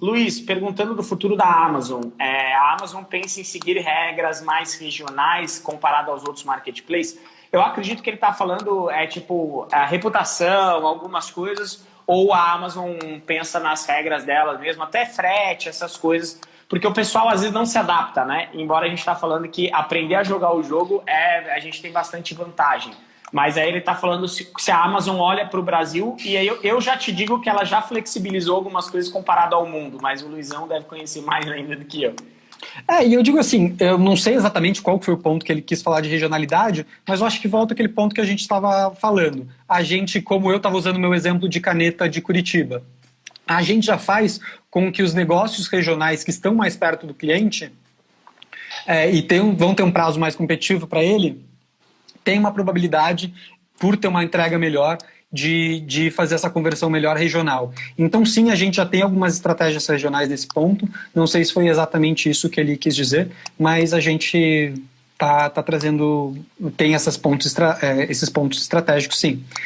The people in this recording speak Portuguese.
Luiz, perguntando do futuro da Amazon. É, a Amazon pensa em seguir regras mais regionais comparado aos outros marketplaces? Eu acredito que ele está falando, é tipo, a reputação, algumas coisas, ou a Amazon pensa nas regras dela mesmo, até frete, essas coisas, porque o pessoal às vezes não se adapta, né? Embora a gente está falando que aprender a jogar o jogo, é, a gente tem bastante vantagem. Mas aí ele está falando se, se, a Amazon olha para o Brasil, e aí eu, eu, já te digo que ela já flexibilizou algumas coisas comparado ao mundo, mas o Luizão deve conhecer mais ainda do que eu. É, e eu digo assim, eu não sei exatamente qual foi o ponto que ele quis falar de regionalidade, mas eu acho que volta aquele ponto que a gente estava falando. A gente, como eu estava usando meu exemplo de caneta de Curitiba, a gente já faz com que os negócios regionais que estão mais perto do cliente é, e tem, vão ter um prazo mais competitivo para ele, tem uma probabilidade, por ter uma entrega melhor, de, de fazer essa conversão melhor regional. Então sim, a gente já tem algumas estratégias regionais nesse ponto, não sei se foi exatamente isso que ele quis dizer, mas a gente tá, tá trazendo, tem essas pontos, é, esses pontos estratégicos sim.